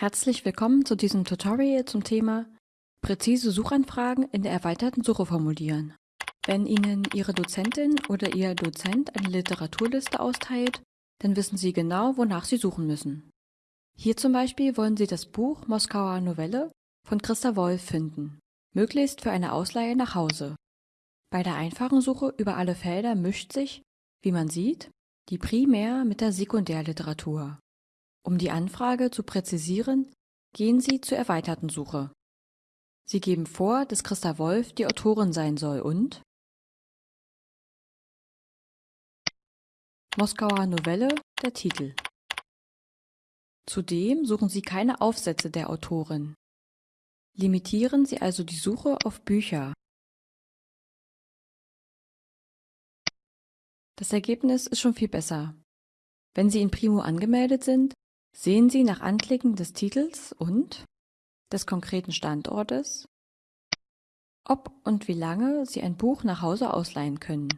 Herzlich willkommen zu diesem Tutorial zum Thema Präzise Suchanfragen in der erweiterten Suche formulieren. Wenn Ihnen Ihre Dozentin oder Ihr Dozent eine Literaturliste austeilt, dann wissen Sie genau, wonach Sie suchen müssen. Hier zum Beispiel wollen Sie das Buch Moskauer Novelle von Christa Wolf finden, möglichst für eine Ausleihe nach Hause. Bei der einfachen Suche über alle Felder mischt sich, wie man sieht, die Primär- mit der Sekundärliteratur. Um die Anfrage zu präzisieren, gehen Sie zur erweiterten Suche. Sie geben vor, dass Christa Wolf die Autorin sein soll und Moskauer Novelle der Titel. Zudem suchen Sie keine Aufsätze der Autorin. Limitieren Sie also die Suche auf Bücher. Das Ergebnis ist schon viel besser. Wenn Sie in Primo angemeldet sind, Sehen Sie nach Anklicken des Titels und des konkreten Standortes, ob und wie lange Sie ein Buch nach Hause ausleihen können.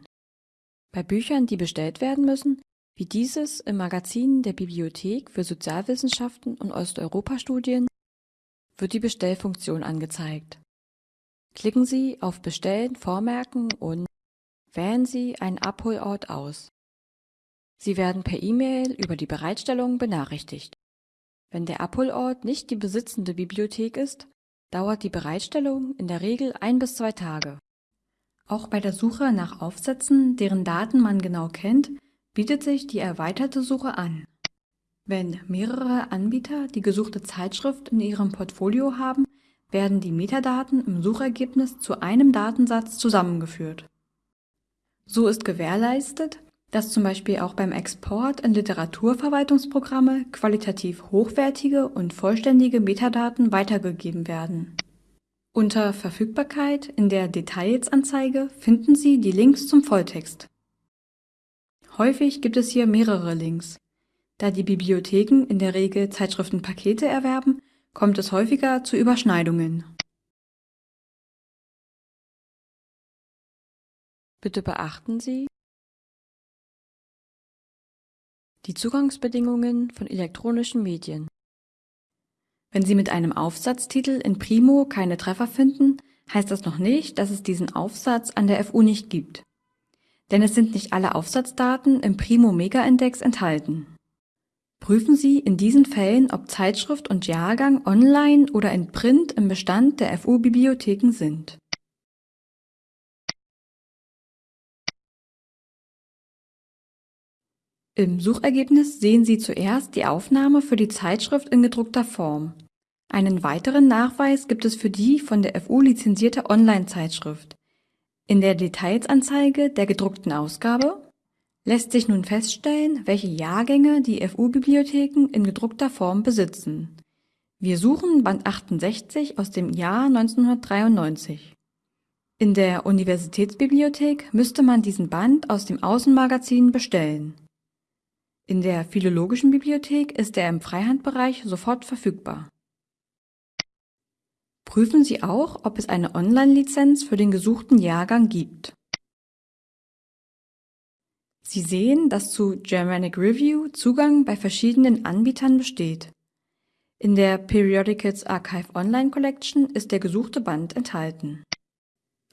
Bei Büchern, die bestellt werden müssen, wie dieses im Magazin der Bibliothek für Sozialwissenschaften und Osteuropa-Studien, wird die Bestellfunktion angezeigt. Klicken Sie auf Bestellen vormerken und wählen Sie einen Abholort aus. Sie werden per E-Mail über die Bereitstellung benachrichtigt. Wenn der Abholort nicht die besitzende Bibliothek ist, dauert die Bereitstellung in der Regel ein bis zwei Tage. Auch bei der Suche nach Aufsätzen, deren Daten man genau kennt, bietet sich die erweiterte Suche an. Wenn mehrere Anbieter die gesuchte Zeitschrift in ihrem Portfolio haben, werden die Metadaten im Suchergebnis zu einem Datensatz zusammengeführt. So ist gewährleistet, dass zum Beispiel auch beim Export in Literaturverwaltungsprogramme qualitativ hochwertige und vollständige Metadaten weitergegeben werden. Unter Verfügbarkeit in der Details-Anzeige finden Sie die Links zum Volltext. Häufig gibt es hier mehrere Links. Da die Bibliotheken in der Regel Zeitschriftenpakete erwerben, kommt es häufiger zu Überschneidungen. Bitte beachten Sie, Die Zugangsbedingungen von elektronischen Medien Wenn Sie mit einem Aufsatztitel in Primo keine Treffer finden, heißt das noch nicht, dass es diesen Aufsatz an der FU nicht gibt. Denn es sind nicht alle Aufsatzdaten im Primo Mega-Index enthalten. Prüfen Sie in diesen Fällen, ob Zeitschrift und Jahrgang online oder in Print im Bestand der FU-Bibliotheken sind. Im Suchergebnis sehen Sie zuerst die Aufnahme für die Zeitschrift in gedruckter Form. Einen weiteren Nachweis gibt es für die von der FU lizenzierte Online-Zeitschrift. In der Detailsanzeige der gedruckten Ausgabe lässt sich nun feststellen, welche Jahrgänge die FU-Bibliotheken in gedruckter Form besitzen. Wir suchen Band 68 aus dem Jahr 1993. In der Universitätsbibliothek müsste man diesen Band aus dem Außenmagazin bestellen. In der Philologischen Bibliothek ist er im Freihandbereich sofort verfügbar. Prüfen Sie auch, ob es eine Online-Lizenz für den gesuchten Jahrgang gibt. Sie sehen, dass zu Germanic Review Zugang bei verschiedenen Anbietern besteht. In der Periodicals Archive Online Collection ist der gesuchte Band enthalten.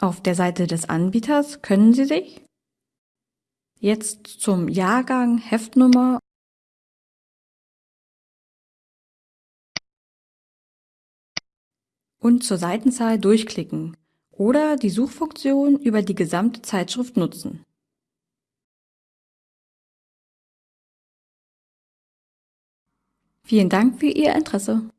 Auf der Seite des Anbieters können Sie sich Jetzt zum Jahrgang, Heftnummer und zur Seitenzahl durchklicken oder die Suchfunktion über die gesamte Zeitschrift nutzen. Vielen Dank für Ihr Interesse.